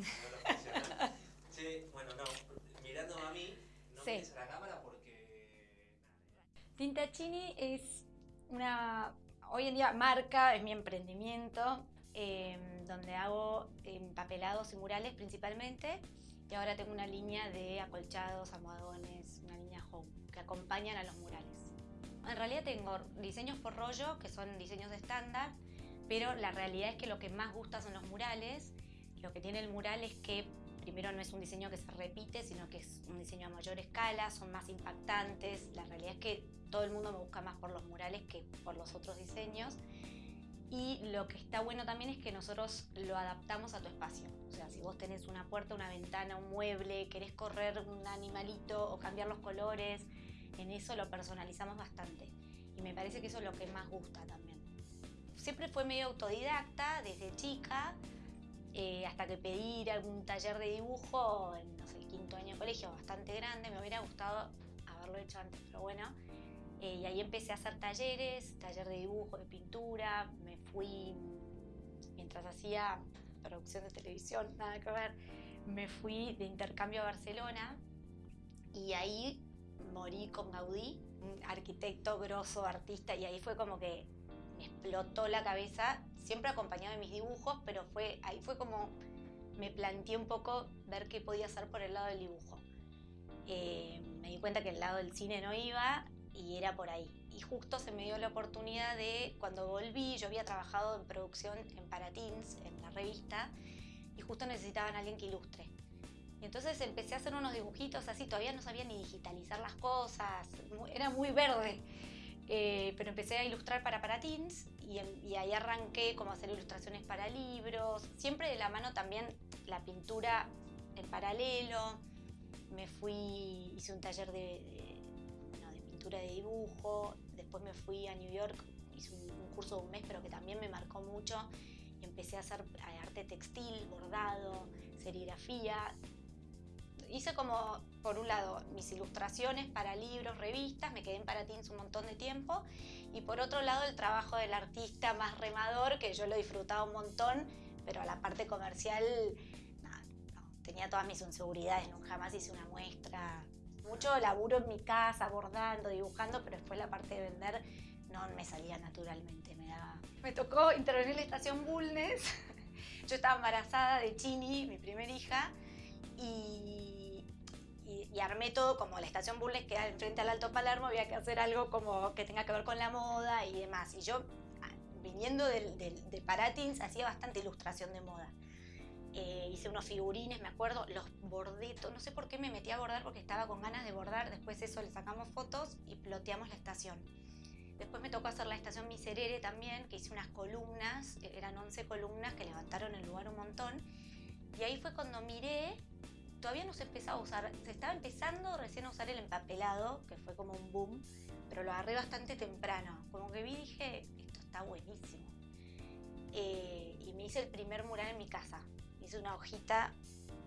no. Che, bueno, no, mirándome a mí, no Sí. mires a la cámara porque... Tintachini es una, hoy en día, marca, es mi emprendimiento, eh, donde hago empapelados y murales principalmente. Y ahora tengo una línea de acolchados, almohadones, una línea home, que acompañan a los murales. En realidad tengo diseños por rollo, que son diseños estándar, pero la realidad es que lo que más gusta son los murales. Lo que tiene el mural es que primero no es un diseño que se repite, sino que es un diseño a mayor escala, son más impactantes. La realidad es que todo el mundo me busca más por los murales que por los otros diseños. Y lo que está bueno también es que nosotros lo adaptamos a tu espacio. O sea, si vos tenés una puerta, una ventana, un mueble, querés correr un animalito o cambiar los colores, en eso lo personalizamos bastante. Y me parece que eso es lo que más gusta también. Siempre fue medio autodidacta desde chica, eh, hasta que pedí algún taller de dibujo en el quinto año de colegio, bastante grande. Me hubiera gustado haberlo hecho antes, pero bueno. Eh, y ahí empecé a hacer talleres, taller de dibujo, de pintura. Me fui, mientras hacía producción de televisión, nada que ver, me fui de intercambio a Barcelona y ahí morí con Gaudí, un arquitecto grosso, artista, y ahí fue como que explotó la cabeza, siempre acompañado de mis dibujos, pero fue, ahí fue como me planteé un poco ver qué podía hacer por el lado del dibujo. Eh, me di cuenta que el lado del cine no iba y era por ahí. Y justo se me dio la oportunidad de, cuando volví, yo había trabajado en producción en Paratins, en la revista, y justo necesitaban a alguien que ilustre. Y entonces empecé a hacer unos dibujitos así, todavía no sabía ni digitalizar las cosas, era muy verde. Eh, pero empecé a ilustrar para Paratins y, em- y ahí arranqué como hacer ilustraciones para libros, siempre de la mano también la pintura en paralelo. Me fui, hice un taller de, de- bueno, de pintura de dibujo, después me fui a New York, hice un, un curso de un mes, pero que también me marcó mucho. Y empecé a hacer eh, arte textil, bordado, serigrafía. Hice como, por un lado, mis ilustraciones para libros, revistas, me quedé en Paratins un montón de tiempo. Y por otro lado, el trabajo del artista más remador, que yo lo disfrutaba un montón, pero la parte comercial, nada, no, tenía todas mis inseguridades, nunca jamás hice una muestra. Mucho laburo en mi casa, bordando, dibujando, pero después la parte de vender no me salía naturalmente, me daba... Me tocó intervenir en la estación Bulnes. Yo estaba embarazada de Chini, mi primera hija, y, armé todo como la estación Bulnes queda enfrente al Alto Palermo, había que hacer algo como que tenga que ver con la moda y demás. Y yo, ah, viniendo del- del- de Paratins, hacía bastante ilustración de moda. Eh, hice unos figurines, me acuerdo, los bordé, no sé por qué me metí a bordar porque estaba con ganas de bordar, después eso le sacamos fotos y ploteamos la estación. Después me tocó hacer la estación Miserere también, que hice unas columnas, eh, eran 11 columnas que levantaron el lugar un montón. Y ahí fue cuando miré, todavía no se empezaba a usar, se estaba empezando recién a usar el empapelado, que fue como un boom, pero lo agarré bastante temprano. Como que vi y dije, esto está buenísimo. Eh, y me hice el primer mural en mi casa. Hice una hojita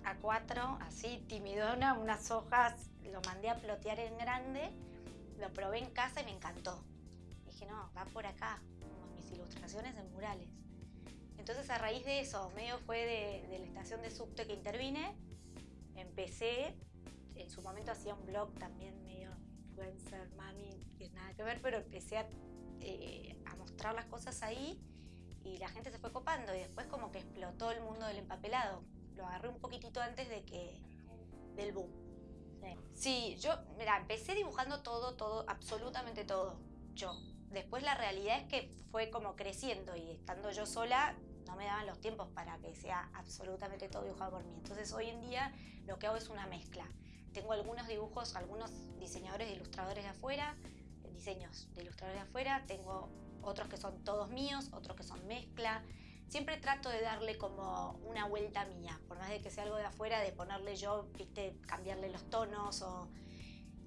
A4, así timidona, unas hojas, lo mandé a plotear en grande, lo probé en casa y me encantó. Dije, no, va por acá, como mis ilustraciones en murales. Entonces a raíz de eso, medio fue de, de la estación de subte que intervine, empecé, en su momento hacía un blog también medio influencer, mami, que nada que ver, pero empecé a, eh, a mostrar las cosas ahí y la gente se fue copando y después como que explotó el mundo del empapelado. Lo agarré un poquitito antes de que del boom. Sí, yo, mira, empecé dibujando todo, todo, absolutamente todo, yo. Después la realidad es que fue como creciendo y estando yo sola no me daban los tiempos para que sea absolutamente todo dibujado por mí. Entonces hoy en día lo que hago es una mezcla. Tengo algunos dibujos, algunos diseñadores e ilustradores de afuera, diseños de ilustradores de afuera, tengo otros que son todos míos, otros que son mezcla. Siempre trato de darle como una vuelta mía, por más de que sea algo de afuera, de ponerle yo, viste, cambiarle los tonos o...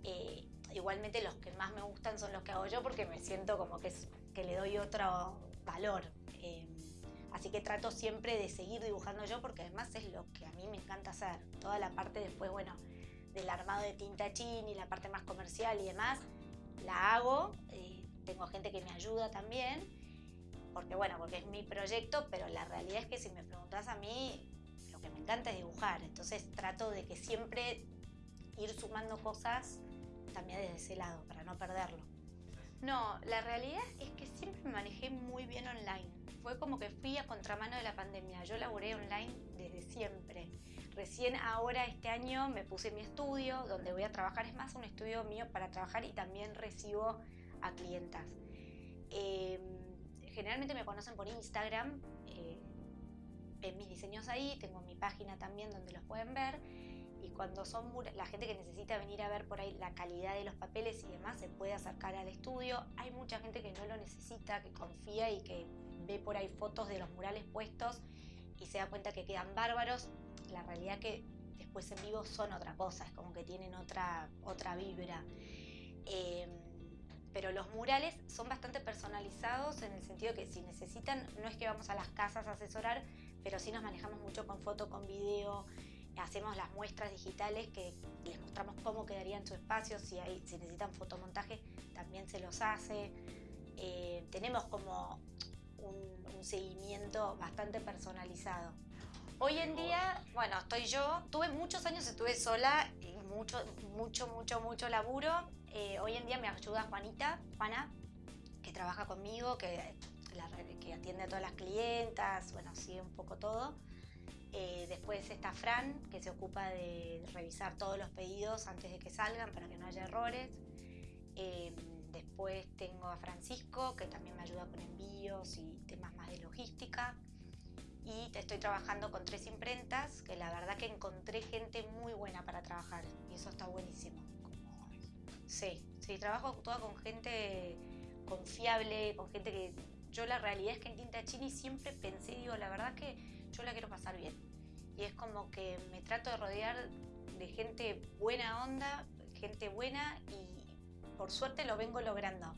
eh, igualmente los que más me gustan son los que hago yo porque me siento como que, es- que le doy otro valor. Eh, así que trato siempre de seguir dibujando yo porque además es lo que a mí me encanta hacer. Toda la parte después, bueno, del armado de tinta chin y la parte más comercial y demás, la hago. eh, tengo gente que me ayuda también porque bueno, porque es mi proyecto, pero la realidad es que si me preguntas a mí, lo que me encanta es dibujar, entonces trato de que siempre ir sumando cosas también desde ese lado, para no perderlo. No, la realidad es que siempre me manejé muy bien online. Fue como que fui a contramano de la pandemia. Yo laburé online desde siempre. Recién ahora este año me puse mi estudio, donde voy a trabajar. Es más un estudio mío para trabajar y también recibo a clientas. Em, generalmente me conocen por Instagram. Eh, ven mis diseños ahí. Tengo mi página también donde los pueden ver y cuando son la gente que necesita venir a ver por ahí la calidad de los papeles y demás acercar al estudio. Hay mucha gente que no lo necesita, que confía y que ve por ahí fotos de los murales puestos y se da cuenta que quedan bárbaros. La realidad que después en vivo son otra cosa, es como que tienen otra, otra vibra. Em, pero los murales son bastante personalizados en el sentido que si necesitan, no es que vamos a las casas a asesorar, pero sí nos manejamos mucho con foto, con video, hacemos las muestras digitales que les mostramos cómo quedaría en su espacio, si, hay, si necesitan fotomontaje también se los hace. Eh, tenemos como un, seguimiento bastante personalizado. Hoy en día, bueno, estoy yo, tuve muchos años, estuve sola y mucho, mucho, mucho, mucho laburo. Eh, hoy en día me ayuda Juanita, Juana, que trabaja conmigo, que, que atiende a todas las clientas, bueno, sigue un poco todo. Eh, después está Fran, que se ocupa de revisar todos los pedidos antes de que salgan para que no haya errores. Eh, después tengo a Francisco, que también me ayuda con envíos y temas más de logística. Y estoy trabajando con tres imprentas, que la verdad que encontré gente muy buena para trabajar. Y eso está buenísimo. Sí, sí, trabajo toda con gente confiable, con gente que... Yo la realidad es que en Tinta Chini siempre pensé, digo, la verdad que yo la quiero pasar bien. Y es como que me trato de rodear de gente buena onda, gente buena y por suerte lo vengo logrando.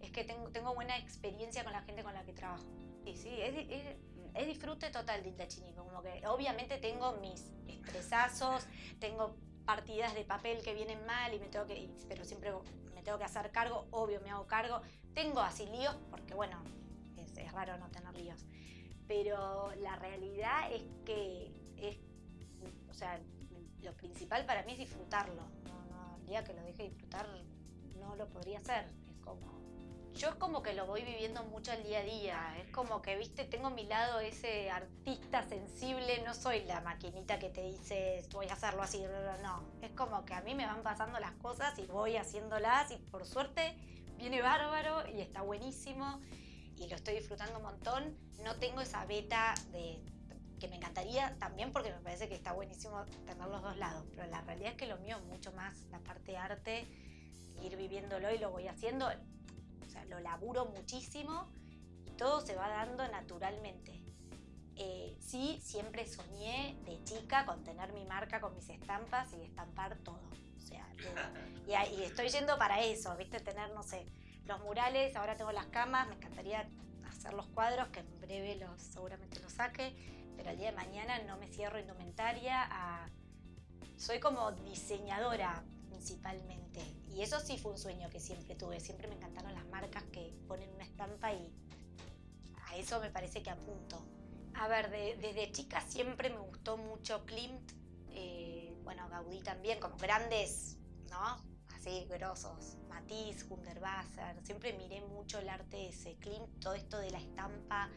Es que tengo, tengo buena experiencia con la gente con la que trabajo. Y sí, es, es, disfrute total de Intachini, como que obviamente tengo mis estresazos, tengo partidas de papel que vienen mal y me tengo que, pero siempre me tengo que hacer cargo, obvio me hago cargo. Tengo así líos porque bueno, es raro no tener líos pero la realidad es que es, o sea, lo principal para mí es disfrutarlo. No, el día que lo deje disfrutar no lo podría hacer. Es como, yo es como que lo voy viviendo mucho al día a día. Es como que, viste, tengo a mi lado ese artista sensible. No soy la maquinita que te dice voy a hacerlo así. No, es como que a mí me van pasando las cosas y voy haciéndolas y por suerte viene bárbaro y está buenísimo y lo estoy disfrutando un montón. No tengo esa beta de que me encantaría también porque me parece que está buenísimo tener los dos lados, pero la realidad es que lo mío es mucho más la parte de arte, ir viviéndolo y lo voy haciendo, o sea, lo laburo muchísimo y todo se va dando naturalmente. Eh, sí, siempre soñé de chica con tener mi marca con mis estampas y estampar todo. O sea, y, y estoy yendo para eso, ¿viste? Tener, no sé, los murales, ahora tengo las camas, me encantaría hacer los cuadros, que en breve los, seguramente los saque, pero el día de mañana no me cierro indumentaria Soy como diseñadora principalmente, y eso sí fue un sueño que siempre tuve, siempre me encantaron las marcas que ponen una estampa y a eso me parece que apunto. A ver, desde chica siempre me gustó mucho Klimt, eh, bueno, Gaudí también, como grandes, ¿no? Así, grosos. Matisse, Hundertwasser, siempre miré mucho el arte ese, Klimt, todo esto de la estampa,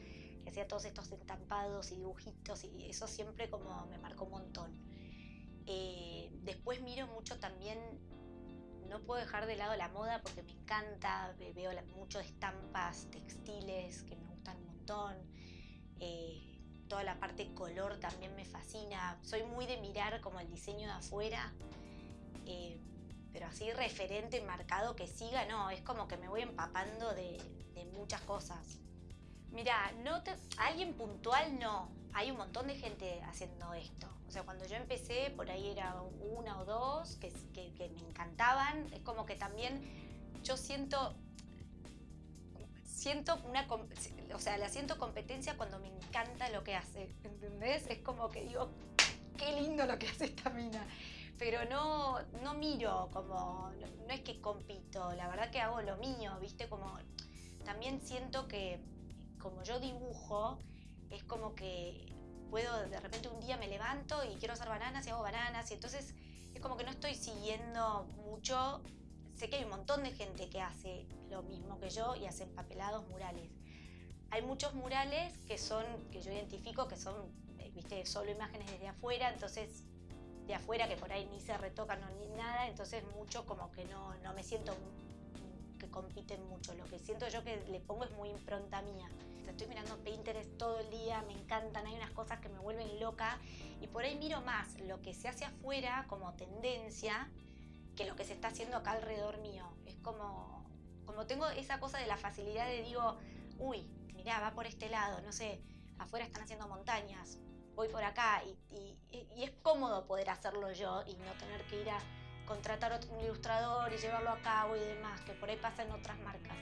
que hacía todos estos entampados y dibujitos, y eso siempre como me marcó un montón. Eh, después miro mucho también, no puedo dejar de lado la moda porque me encanta, veo mucho de estampas textiles que me gustan un montón. Eh, toda la parte color también me fascina. Soy muy de mirar como el diseño de afuera. Eh, pero así referente, marcado que siga, no, es como que me voy empapando de, muchas cosas. Mira, no alguien puntual no, hay un montón de gente haciendo esto. O sea, cuando yo empecé, por ahí era una o dos que, que, me encantaban. Es como que también yo siento, siento una, o sea, la siento competencia cuando me encanta lo que hace, ¿entendés? Es como que digo, qué lindo lo que hace esta mina pero no, no miro como, no, es que compito, la verdad que hago lo mío, ¿viste? Como también siento que como yo dibujo, es como que puedo, de repente un día me levanto y quiero hacer bananas y hago bananas y entonces es como que no estoy siguiendo mucho. Sé que hay un montón de gente que hace lo mismo que yo y hace empapelados murales. Hay muchos murales que son, que yo identifico que son, eh, viste, solo imágenes desde afuera, entonces de afuera que por ahí ni se retocan ni nada, entonces mucho como que no, no me siento que compiten mucho. Lo que siento yo que le pongo es muy impronta mía. Estoy mirando Pinterest todo el día, me encantan, hay unas cosas que me vuelven loca y por ahí miro más lo que se hace afuera como tendencia que lo que se está haciendo acá alrededor mío. Es como, como tengo esa cosa de la facilidad de digo, uy, mirá, va por este lado, no sé, afuera están haciendo montañas, voy por acá y, es cómodo poder hacerlo yo y no tener que ir a contratar a un ilustrador y llevarlo a cabo y demás, que por ahí pasa en otras marcas.